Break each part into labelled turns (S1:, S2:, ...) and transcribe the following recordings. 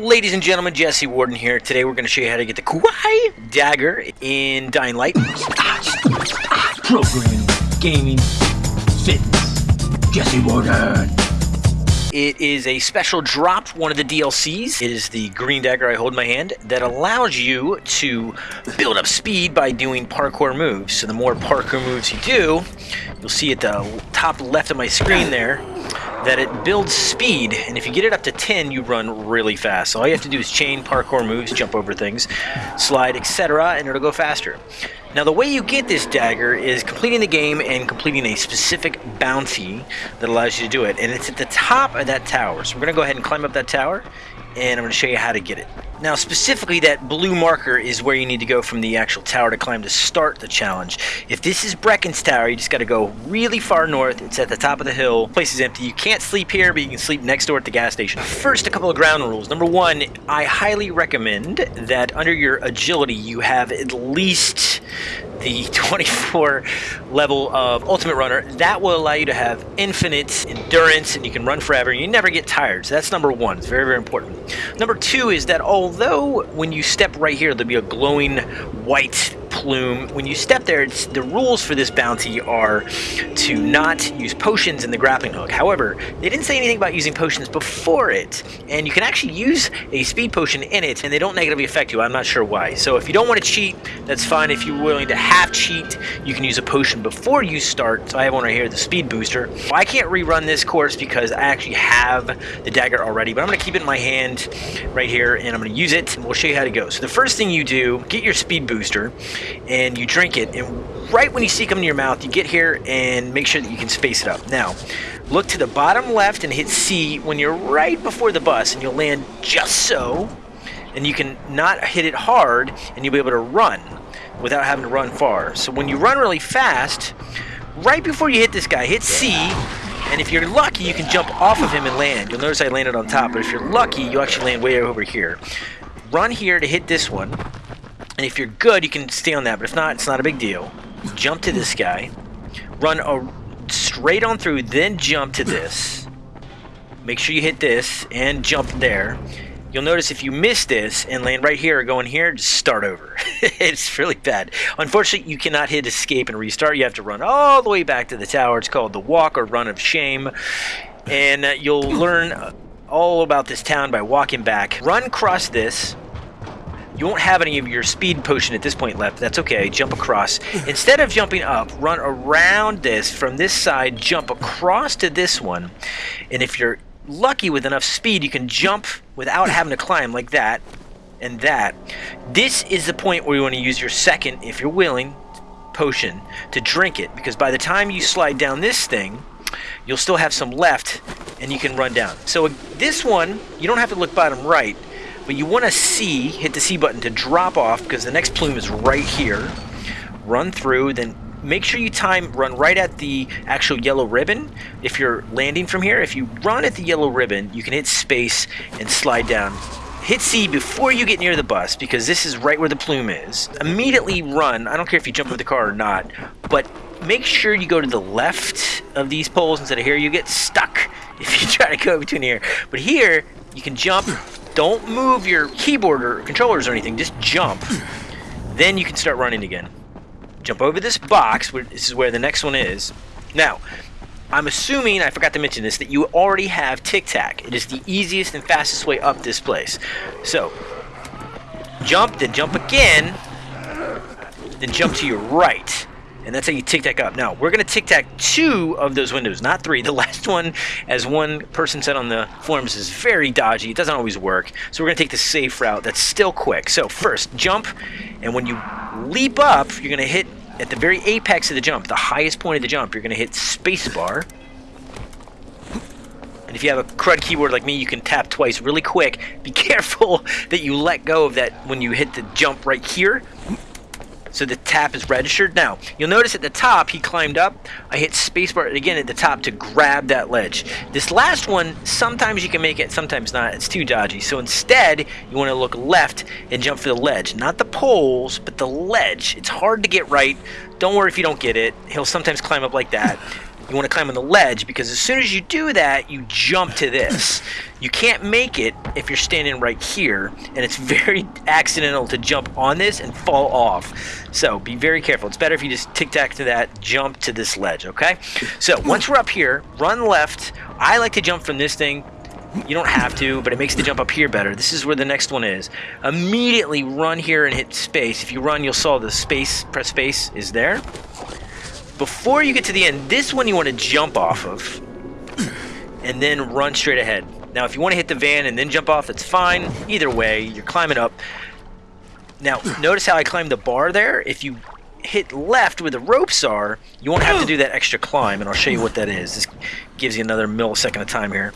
S1: Ladies and gentlemen, Jesse Warden here. Today we're going to show you how to get the Kuai Dagger in Dying Light.
S2: Programming, gaming, fitness. Jesse Warden.
S1: It is a special drop, one of the DLCs. It is the green dagger I hold in my hand that allows you to build up speed by doing parkour moves. So the more parkour moves you do, you'll see at the top left of my screen there, that it builds speed, and if you get it up to 10, you run really fast. So all you have to do is chain parkour moves, jump over things, slide, etc., and it'll go faster. Now the way you get this dagger is completing the game and completing a specific bounty that allows you to do it, and it's at the top of that tower. So we're going to go ahead and climb up that tower, and I'm going to show you how to get it. Now, specifically, that blue marker is where you need to go from the actual tower to climb to start the challenge. If this is Brecken's tower, you just got to go really far north. It's at the top of the hill. The place is empty. You can't sleep here, but you can sleep next door at the gas station. First, a couple of ground rules. Number one, I highly recommend that under your agility, you have at least the 24 level of Ultimate Runner. That will allow you to have infinite endurance and you can run forever. and You never get tired. So that's number one. It's very, very important. Number two is that although when you step right here, there'll be a glowing white plume. When you step there, the rules for this bounty are to not use potions in the grappling hook. However, they didn't say anything about using potions before it, and you can actually use a speed potion in it, and they don't negatively affect you. I'm not sure why. So if you don't want to cheat, that's fine. If you're willing to half cheat, you can use a potion before you start. So I have one right here, the speed booster. Well, I can't rerun this course because I actually have the dagger already, but I'm going to keep it in my hand right here, and I'm going to use it, and we'll show you how to go. So the first thing you do, get your speed booster, and you drink it and right when you see it come in your mouth you get here and make sure that you can space it up. Now look to the bottom left and hit C when you're right before the bus and you'll land just so and you can not hit it hard and you'll be able to run without having to run far. So when you run really fast right before you hit this guy hit C and if you're lucky you can jump off of him and land. You'll notice I landed on top but if you're lucky you actually land way over here. Run here to hit this one and if you're good, you can stay on that, but if not, it's not a big deal. Jump to this guy, run a, straight on through, then jump to this. Make sure you hit this and jump there. You'll notice if you miss this and land right here or go in here, just start over. it's really bad. Unfortunately, you cannot hit escape and restart. You have to run all the way back to the tower. It's called the walk or run of shame. And uh, you'll learn all about this town by walking back. Run across this you won't have any of your speed potion at this point left. That's okay. Jump across. Instead of jumping up, run around this from this side, jump across to this one. And if you're lucky with enough speed, you can jump without having to climb like that and that. This is the point where you want to use your second, if you're willing, potion to drink it. Because by the time you slide down this thing, you'll still have some left and you can run down. So uh, this one, you don't have to look bottom right but you want to C, hit the C button to drop off because the next plume is right here. Run through, then make sure you time run right at the actual yellow ribbon if you're landing from here. If you run at the yellow ribbon, you can hit space and slide down. Hit C before you get near the bus because this is right where the plume is. Immediately run. I don't care if you jump over the car or not, but make sure you go to the left of these poles instead of here. You get stuck if you try to go between here. But here, you can jump don't move your keyboard or controllers or anything. Just jump. Then you can start running again. Jump over this box. This is where the next one is. Now, I'm assuming, I forgot to mention this, that you already have Tic Tac. It is the easiest and fastest way up this place. So, jump, then jump again, then jump to your right and that's how you tic tac up. Now, we're going to tic tac two of those windows, not three. The last one, as one person said on the forums, is very dodgy. It doesn't always work. So we're going to take the safe route that's still quick. So first, jump, and when you leap up, you're going to hit at the very apex of the jump, the highest point of the jump, you're going to hit spacebar. And if you have a crud keyboard like me, you can tap twice really quick. Be careful that you let go of that when you hit the jump right here so the tap is registered. Now, you'll notice at the top, he climbed up. I hit spacebar again at the top to grab that ledge. This last one, sometimes you can make it, sometimes not. It's too dodgy. So instead, you want to look left and jump for the ledge. Not the poles, but the ledge. It's hard to get right. Don't worry if you don't get it. He'll sometimes climb up like that. you want to climb on the ledge because as soon as you do that, you jump to this. You can't make it if you're standing right here, and it's very accidental to jump on this and fall off. So be very careful. It's better if you just tic tac to that, jump to this ledge, okay? So once we're up here, run left. I like to jump from this thing you don't have to, but it makes the jump up here better. This is where the next one is. Immediately run here and hit space. If you run, you'll saw the space, press space is there. Before you get to the end, this one you want to jump off of and then run straight ahead. Now, if you want to hit the van and then jump off, that's fine. Either way, you're climbing up. Now, notice how I climbed the bar there? If you hit left where the ropes are, you won't have to do that extra climb, and I'll show you what that is. This gives you another millisecond of time here.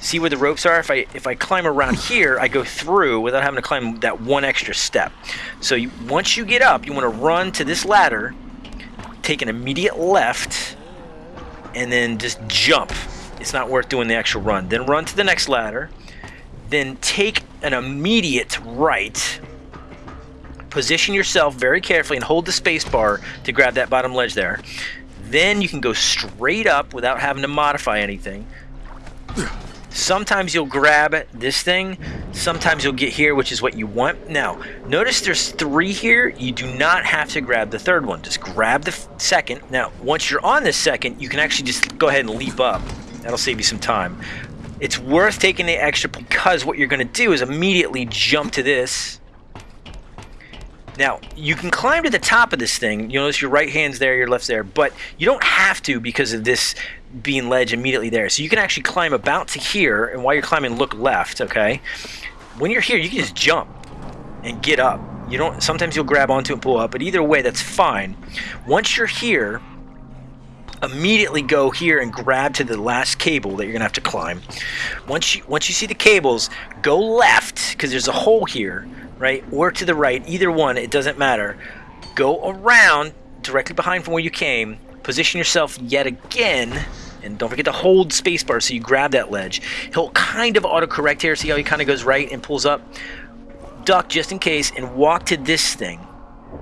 S1: See where the ropes are? If I if I climb around here, I go through without having to climb that one extra step. So you, once you get up, you want to run to this ladder, take an immediate left, and then just jump. It's not worth doing the extra run. Then run to the next ladder, then take an immediate right. Position yourself very carefully and hold the space bar to grab that bottom ledge there. Then you can go straight up without having to modify anything. Sometimes you'll grab this thing. Sometimes you'll get here, which is what you want. Now, notice there's three here. You do not have to grab the third one. Just grab the second. Now, once you're on the second, you can actually just go ahead and leap up. That'll save you some time. It's worth taking the extra because what you're going to do is immediately jump to this. Now, you can climb to the top of this thing. You notice your right hand's there, your left's there, but you don't have to because of this being ledge immediately there. So you can actually climb about to here, and while you're climbing, look left, okay? When you're here, you can just jump and get up. You don't. Sometimes you'll grab onto and pull up, but either way, that's fine. Once you're here, immediately go here and grab to the last cable that you're gonna have to climb. Once you once you see the cables, go left because there's a hole here, right? Or to the right, either one, it doesn't matter. Go around directly behind from where you came. Position yourself yet again and don't forget to hold spacebar so you grab that ledge. He'll kind of autocorrect here. See how he kind of goes right and pulls up? Duck just in case and walk to this thing.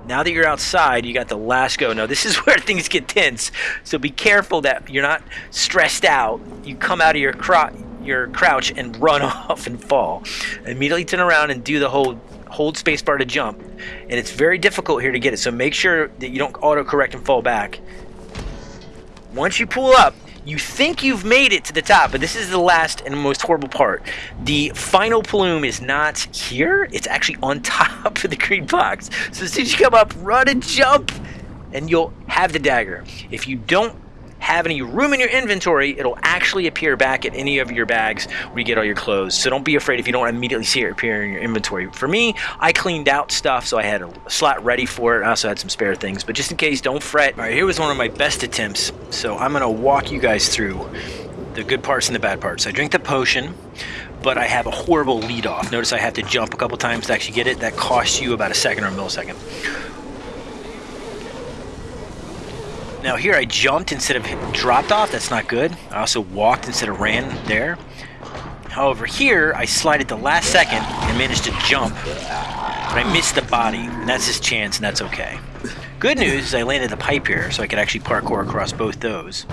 S1: Now that you're outside, you got the last go. Now, this is where things get tense. So be careful that you're not stressed out. You come out of your, your crouch and run off and fall. Immediately turn around and do the whole hold spacebar to jump. And it's very difficult here to get it. So make sure that you don't autocorrect and fall back. Once you pull up, you think you've made it to the top, but this is the last and most horrible part. The final plume is not here, it's actually on top of the green box. So as soon as you come up, run and jump, and you'll have the dagger. If you don't have any room in your inventory, it'll actually appear back at any of your bags where you get all your clothes. So don't be afraid if you don't immediately see it appear in your inventory. For me, I cleaned out stuff, so I had a slot ready for it. I also had some spare things, but just in case, don't fret. All right, here was one of my best attempts. So I'm gonna walk you guys through the good parts and the bad parts. I drink the potion, but I have a horrible lead off. Notice I have to jump a couple times to actually get it. That costs you about a second or a millisecond. Now here I jumped instead of dropped off, that's not good. I also walked instead of ran there. However, here I slid at the last second and managed to jump, but I missed the body, and that's his chance, and that's okay. Good news is I landed the pipe here, so I could actually parkour across both those.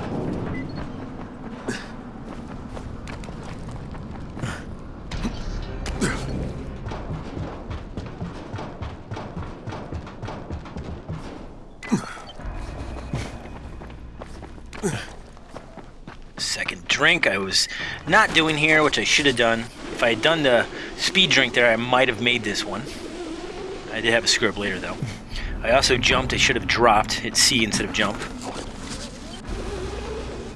S1: Drink I was not doing here, which I should have done. If I had done the speed drink there, I might have made this one. I did have a screw up later, though. I also jumped. I should have dropped. Hit C instead of jump.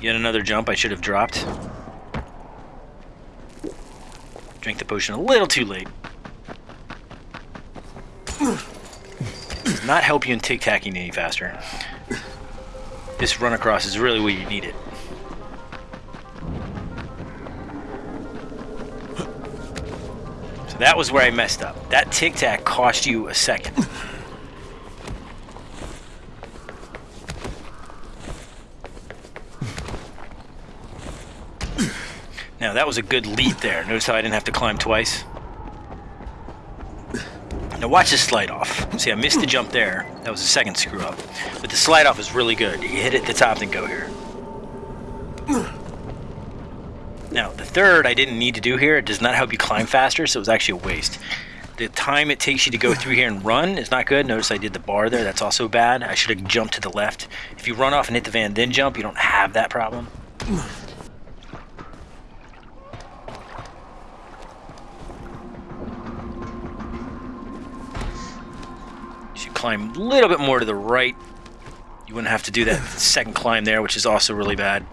S1: Yet another jump I should have dropped. Drink the potion a little too late. Does not help you in tic-tacking any faster. This run across is really where you need it. That was where I messed up. That tic-tac cost you a second. Now that was a good leap there. Notice how I didn't have to climb twice? Now watch this slide off. See, I missed the jump there. That was a second screw up. But the slide off is really good. You hit it at the top, then go here. Third I didn't need to do here. It does not help you climb faster, so it was actually a waste. The time it takes you to go through here and run is not good. Notice I did the bar there. That's also bad. I should have jumped to the left. If you run off and hit the van, then jump, you don't have that problem. You should climb a little bit more to the right. You wouldn't have to do that second climb there, which is also really bad.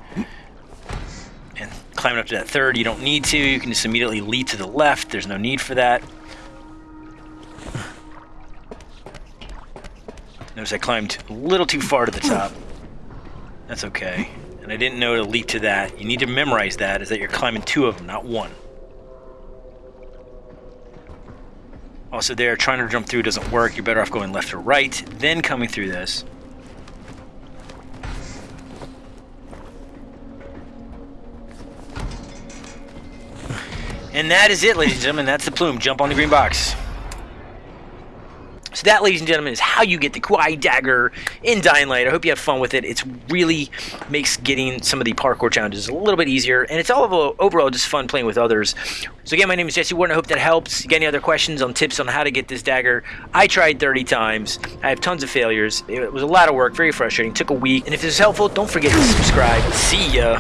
S1: And climbing up to that third, you don't need to. You can just immediately lead to the left. There's no need for that. Notice I climbed a little too far to the top. That's okay. And I didn't know to leap to that. You need to memorize that, is that you're climbing two of them, not one. Also there, trying to jump through doesn't work. You're better off going left or right, then coming through this. And that is it, ladies and gentlemen. That's the plume. Jump on the green box. So that, ladies and gentlemen, is how you get the Kuai Dagger in Dying Light. I hope you have fun with it. It really makes getting some of the parkour challenges a little bit easier, and it's all of, overall just fun playing with others. So again, my name is Jesse Warden. I hope that helps. You got any other questions on tips on how to get this dagger? I tried 30 times. I have tons of failures. It was a lot of work, very frustrating. Took a week. And if this is helpful, don't forget to subscribe. See ya.